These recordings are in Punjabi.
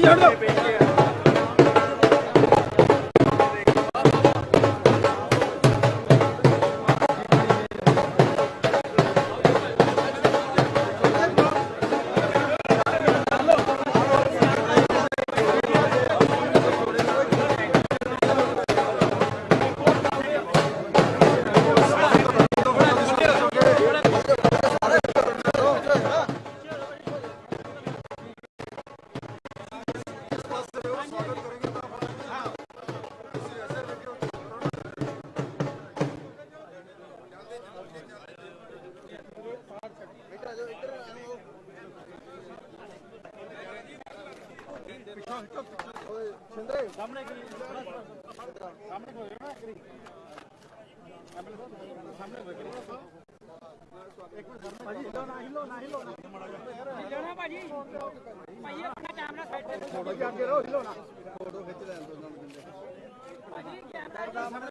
Ricardo. ਲੈਣਾ ਭਾਜੀ ਭਾਈ ਆਪਣਾ ਕੈਮਰਾ ਸਾਈਡ ਤੇ ਫੋਟੋ ਜੀ ਅੱਗੇ ਰਹੋ ਹਿਲੋਣਾ ਫੋਟੋ ਖਿੱਚ ਲੈਣ ਦੋ ਉਹਨਾਂ ਨੂੰ ਭਾਜੀ ਕੈਮਰਾ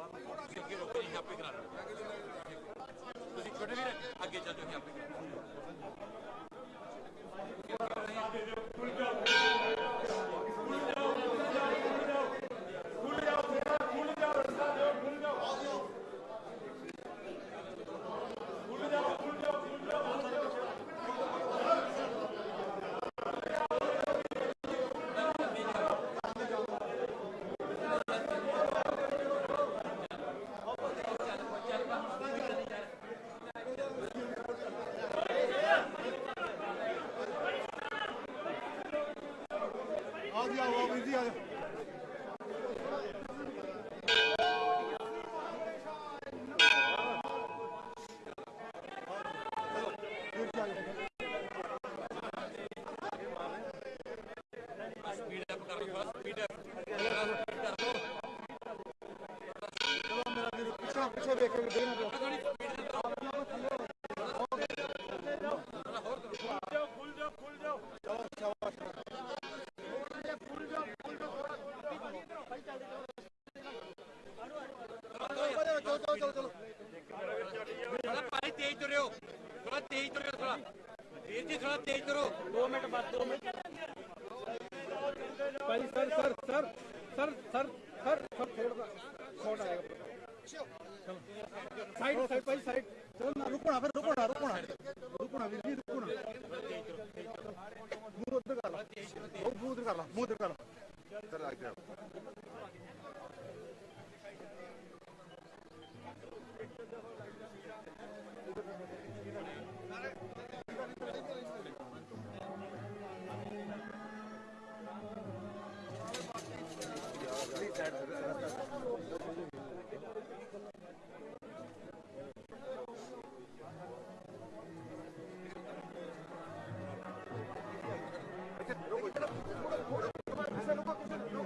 ਫੋਟੋ ਕਰਾ ਲੈ ਇੱਕ ਮਿੰਟ ਆ ਜੀ ਆਓ ਵੀਰ ਜੀ ਆ ਜਾਓ ਪਿੱਛੇ ਪਿੱਛੇ ਵੇਖ ਕੇ ਦੇ ਥੋੜਾ ਭਾਈ ਤੇਜ਼ ਤੁਰਿਓ ਥੋੜਾ ਤੇਜ਼ ਤੁਰਿਓ ਥੋੜਾ ਵੀਰ ਜੀ ਥੋੜਾ ਤੇਜ਼ ਕਰੋ 2 ਮਿੰਟ ਬਾਅਦ 2 ਮਿੰਟ। ਭਾਈ sir sir sir sir sir sir sir ਥੋੜਾ ਛੋਟਾ ਆਏਗਾ ਸਾਈਡ ਸਾਈਡ ਭਾਈ ਸਾਈਡ। ਚਲੋ ਨਾ ਰੁਕਣਾ ਫਿਰ ਰੁਕਣਾ ਰੁਕਣਾ ਰੁਕਣਾ ਵੀਰ ਜੀ ਰੁਕਣਾ ਮੂੰਹ ਉੱਧਰ ਕਰ ਲਾ। ਮੂੰਹ ਉੱਧਰ ਕਰ ਲਾ ਮੂੰਹ ਉੱਧਰ ਕਰ ਲਾ। ¡Gracias!